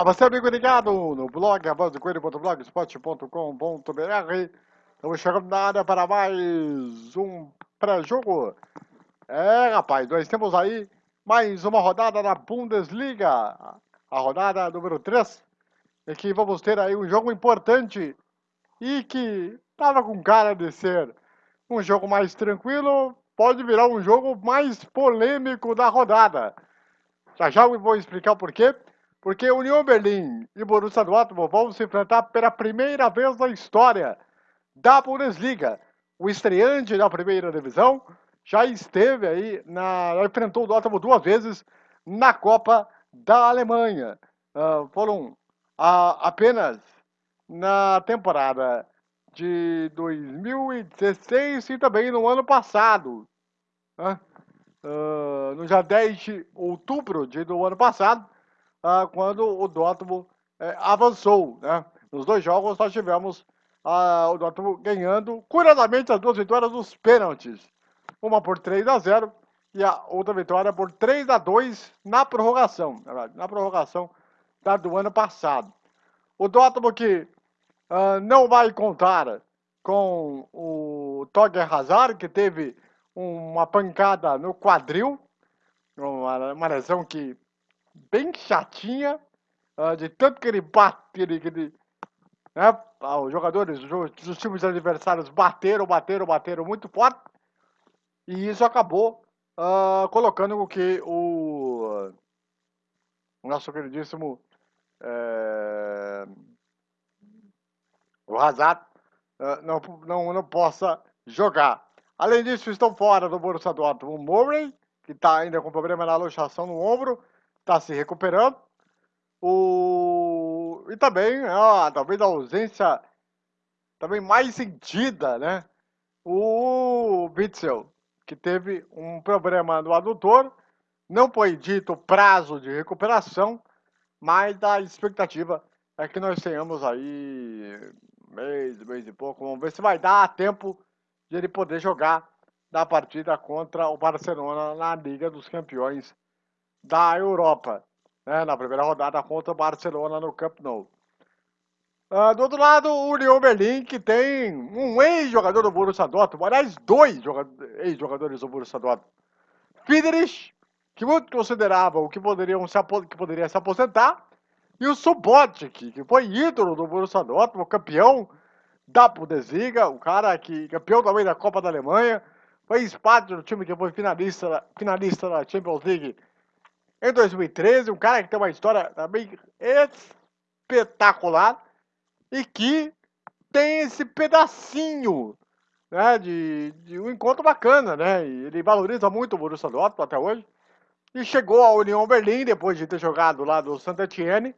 A você, amigo ligado no blog avançocoelho.blogspot.com.br Estamos chegando na área para mais um pré-jogo. É, rapaz, nós temos aí mais uma rodada da Bundesliga, a rodada número 3, em que vamos ter aí um jogo importante e que estava com cara de ser um jogo mais tranquilo, pode virar um jogo mais polêmico da rodada. Já já eu vou explicar o porquê. Porque União Berlim e Borussia Dortmund vão se enfrentar pela primeira vez na história da Bundesliga. O estreante da primeira divisão já esteve aí, na, já enfrentou o Dortmund duas vezes na Copa da Alemanha. Uh, foram uh, apenas na temporada de 2016 e também no ano passado. Uh, no dia 10 de outubro de, do ano passado, ah, quando o Dortmund é, avançou. Né? Nos dois jogos nós tivemos ah, o Dortmund ganhando, curiosamente, as duas vitórias dos pênaltis. Uma por 3 a 0 e a outra vitória por 3 a 2 na prorrogação. Na prorrogação da do ano passado. O Dortmund que ah, não vai contar com o Togger Hazard, que teve uma pancada no quadril, uma, uma lesão que bem chatinha, uh, de tanto que ele bate, ele, ele né, ah, os jogadores os times adversários bateram, bateram, bateram muito forte, e isso acabou uh, colocando com que o, o nosso queridíssimo é, o Hazard uh, não, não, não possa jogar. Além disso, estão fora do Borussia Dortmund o Murray, que está ainda com problema na luxação no ombro, está se recuperando. O... E também, talvez a ausência também mais sentida, né? O Witzel, que teve um problema no adutor, não foi dito prazo de recuperação, mas a expectativa é que nós tenhamos aí mês, mês e pouco. Vamos ver se vai dar tempo de ele poder jogar na partida contra o Barcelona na Liga dos Campeões da Europa, né, na primeira rodada contra o Barcelona no Camp Nou. Uh, do outro lado, o União Berlim, que tem um ex-jogador do Borussia Dortmund, aliás, dois ex-jogadores do Borussia Dortmund. Friedrich, que muito consideravam que, poderiam se que poderia se aposentar, e o Subotic, que foi ídolo do Borussia Dortmund, campeão da Bundesliga, o cara que campeão também da Copa da Alemanha, fez parte do time que foi finalista, finalista da Champions League em 2013, um cara que tem uma história também espetacular e que tem esse pedacinho né, de, de um encontro bacana, né? Ele valoriza muito o Borussia Dortmund até hoje. E chegou à União Berlim depois de ter jogado lá do Saint-Etienne,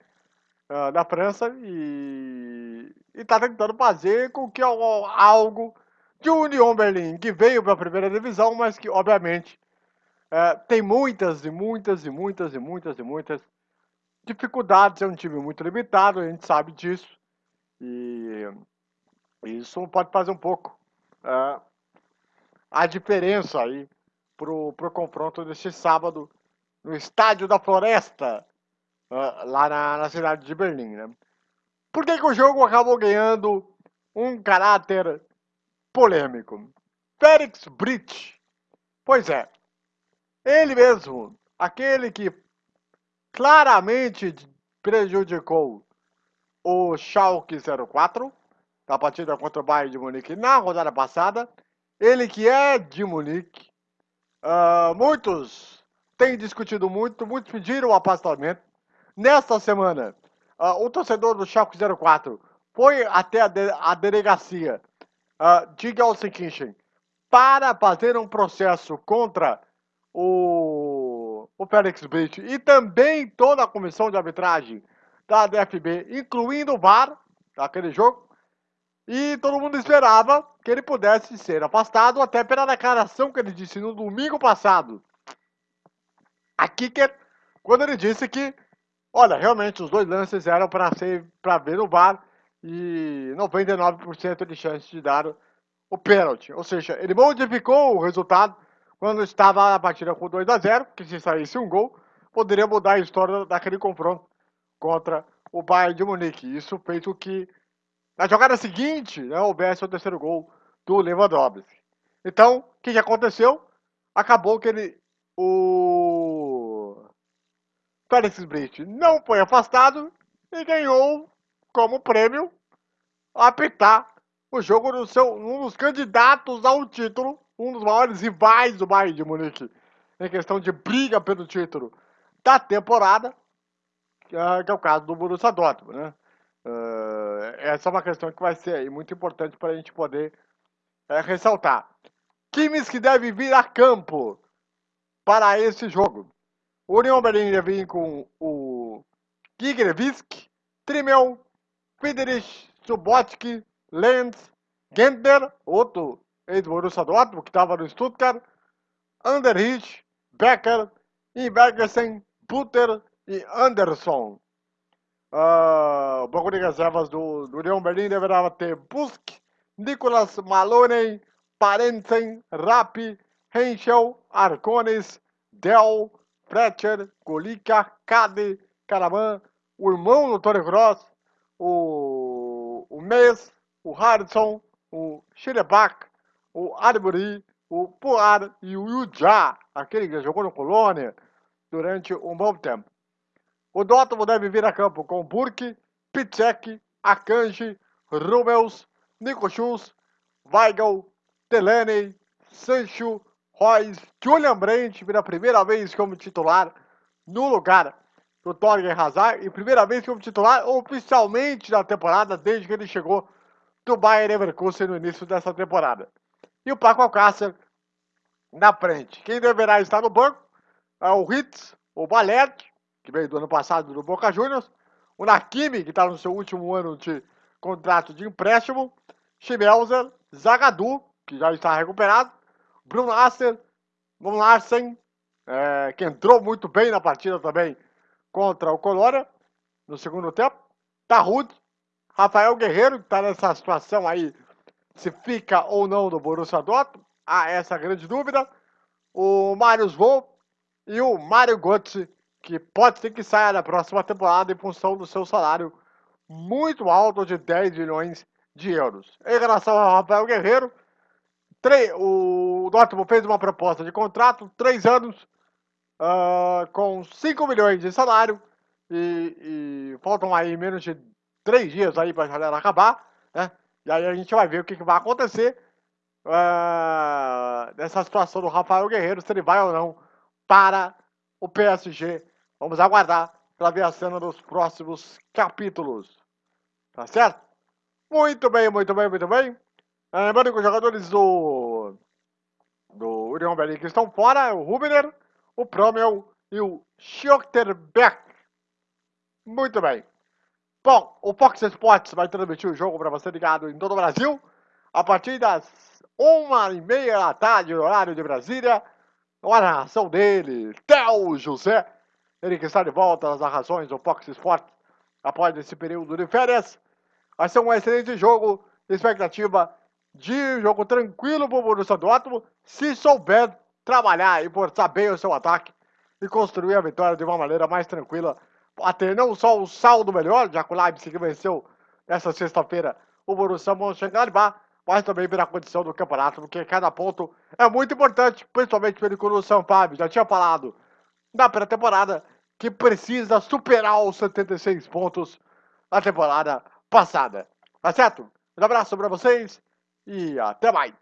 uh, da França, e está tentando fazer com que algo de União Berlim, que veio para a primeira divisão, mas que obviamente é, tem muitas e muitas e muitas e muitas e muitas dificuldades. É um time muito limitado, a gente sabe disso. E isso pode fazer um pouco é, a diferença aí pro, pro confronto deste sábado no Estádio da Floresta, é, lá na, na, cidade de Berlim. Né? Por que, que o jogo acabou ganhando um caráter polêmico? Félix Brit. Pois é, ele mesmo, aquele que claramente prejudicou o Schalke 04 na partida contra o Bayern de Munique na rodada passada. Ele que é de Munique. Uh, muitos têm discutido muito, muitos pediram o. Nesta semana, uh, o torcedor do Schalke 04 foi até a, de, a delegacia uh, de Gelsenkirchen para fazer um processo contra o, o Félix Brito e também toda a comissão de arbitragem da DFB, incluindo o VAR, daquele jogo, e todo mundo esperava que ele pudesse ser afastado, até pela declaração que ele disse no domingo passado. Aqui que quando ele disse que, olha, realmente os dois lances eram para ser para ver no VAR e 99% de chance de dar o pênalti. Ou seja, ele modificou o resultado quando estava a partida com 2 a 0 que se saísse um gol, poderia mudar a história daquele confronto contra o Bayern de Munique. Isso fez com que na jogada seguinte né, houvesse o terceiro gol do Lewandowski. Então, o que, que aconteceu? Acabou que ele, o Felix Brit não foi afastado e ganhou como prêmio apitar o jogo do seu, um dos candidatos ao título, um dos maiores rivais do Bayern de Munique, em questão de briga pelo título da temporada, que é, é o caso do Borussia Dortmund, né? Uh, essa é uma questão que vai ser muito importante para a gente poder é, ressaltar. Times que devem vir a campo para esse jogo. O União Berlim deve vir com o Gigervisk, Trimmel, Friedrich, Subotsky, Lenz, Gentner, outro ex-Borussia Dortmund, que estava no Stuttgart, Anderrich, Becker, Inbergersen, Butter e Anderson. Uh, o banco de reservas do, do União Berlim deverá ter Busk, Nicolas Maloney, Parensen, Rapi, Henschel, Arcones, Del, Fletcher, Golica, Cade, Caraman, o irmão do Tony Cross, o, o Mes, o Harrison, o Schilebach, o Arbery, o Poar e o Yujá, aquele que jogou no Colônia durante um bom tempo. O Dortmund deve vir a campo com Burke, Pitzek, Akanji, Rubels, Nico Schultz, Weigel, Delaney, Sancho, Royce, Julian Brandt pela primeira vez como titular no lugar do Torgen Hazard e primeira vez como titular oficialmente na temporada desde que ele chegou do Bayern Leverkusen no início dessa temporada. E o Paco Alcácer na frente. Quem deverá estar no banco é o Ritz, o Balete, que veio do ano passado do Boca Juniors, o Nakimi, que está no seu último ano de contrato de empréstimo, Schmelzer, Zagadou, que já está recuperado, Bruno Asser, Von Larsen, é, que entrou muito bem na partida também contra o Colônia, no segundo tempo, Tarrud, Rafael Guerreiro, que está nessa situação aí, se fica ou não no Borussia Dortmund, há essa grande dúvida, o Marius Volp e o Mário Götze, que pode ser que saia na próxima temporada em função do seu salário muito alto de 10 milhões de euros. Em relação ao Rafael Guerreiro, o Dortmund fez uma proposta de contrato, três anos, uh, com 5 milhões de salário, e, e, faltam aí menos de três dias aí para a galera acabar, né? E aí a gente vai ver o que, que vai acontecer uh, nessa situação do Rafael Guerreiro, se ele vai ou não para o PSG. Vamos aguardar para ver a cena dos próximos capítulos. Tá certo? Muito bem, muito bem, muito bem. É, lembrando que os jogadores do, do União Berlim que estão fora é o Rubner, o Promel e o Schotterbeck. Muito bem. Bom, o Fox Sports vai transmitir o jogo para você ligado em todo o Brasil a partir das uma e meia da tarde, horário de Brasília. A narração dele, Theo José. Ele que está de volta nas narrações do Fox Sports após esse período de férias. Vai ser um excelente jogo. Expectativa de jogo tranquilo para o Borussia Dortmund, se souber trabalhar e forçar bem o seu ataque e construir a vitória de uma maneira mais tranquila, a ter não só o saldo melhor, já que o Leipzig venceu nessa sexta-feira o Borussia Mönchengladbach, mas também pela condição do campeonato, porque cada ponto é muito importante, principalmente pelo que o São Fábio já tinha falado na pré-temporada, que precisa superar os 76 pontos da temporada passada. Tá certo? Um abraço para vocês e até mais!